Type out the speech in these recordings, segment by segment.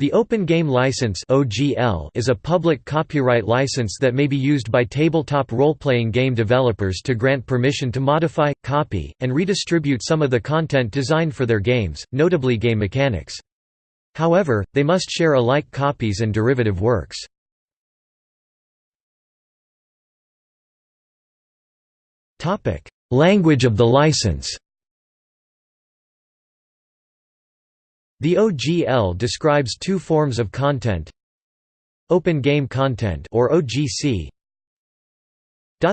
The Open Game License is a public copyright license that may be used by tabletop role-playing game developers to grant permission to modify, copy, and redistribute some of the content designed for their games, notably game mechanics. However, they must share alike copies and derivative works. Language of the license The OGL describes two forms of content Open Game Content or OGC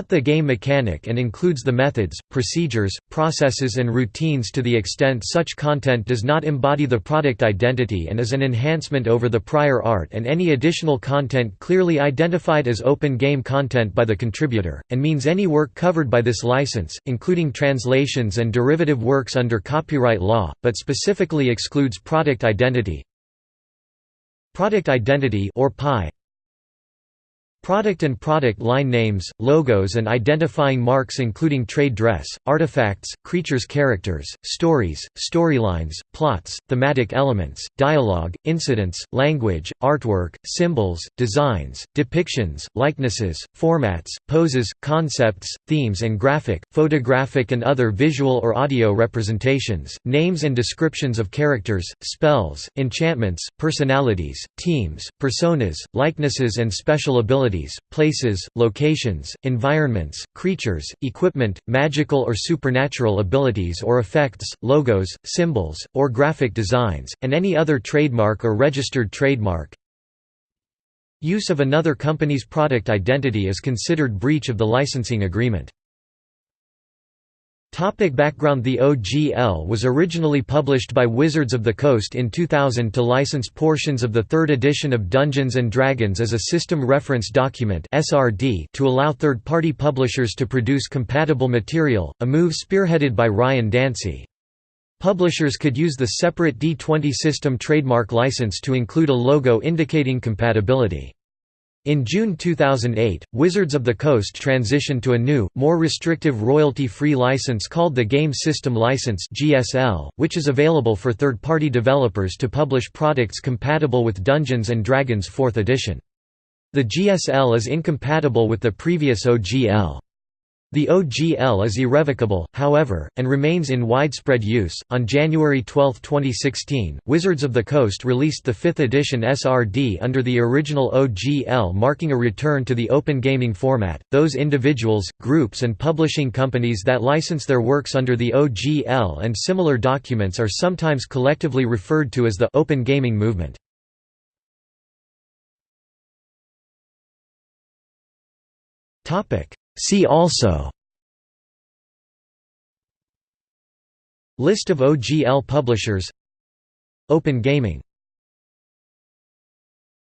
the game mechanic and includes the methods, procedures, processes and routines to the extent such content does not embody the product identity and is an enhancement over the prior art and any additional content clearly identified as open game content by the contributor, and means any work covered by this license, including translations and derivative works under copyright law, but specifically excludes product identity. Product identity or PI Product and product line names, logos and identifying marks including trade dress, artifacts, creatures characters, stories, storylines, plots, thematic elements, dialogue, incidents, language, artwork, symbols, designs, depictions, likenesses, formats, poses, concepts, themes and graphic, photographic and other visual or audio representations, names and descriptions of characters, spells, enchantments, personalities, teams, personas, likenesses and special abilities abilities, places, locations, environments, creatures, equipment, magical or supernatural abilities or effects, logos, symbols, or graphic designs, and any other trademark or registered trademark. Use of another company's product identity is considered breach of the licensing agreement. Topic background The OGL was originally published by Wizards of the Coast in 2000 to license portions of the third edition of Dungeons & Dragons as a System Reference Document to allow third-party publishers to produce compatible material, a move spearheaded by Ryan Dancey. Publishers could use the separate D20 system trademark license to include a logo indicating compatibility. In June 2008, Wizards of the Coast transitioned to a new, more restrictive royalty-free license called the Game System License which is available for third-party developers to publish products compatible with Dungeons & Dragons 4th edition. The GSL is incompatible with the previous OGL. The OGL is irrevocable, however, and remains in widespread use. On January 12, 2016, Wizards of the Coast released the 5th edition SRD under the original OGL, marking a return to the open gaming format. Those individuals, groups, and publishing companies that license their works under the OGL and similar documents are sometimes collectively referred to as the open gaming movement. Topic See also List of OGL publishers Open Gaming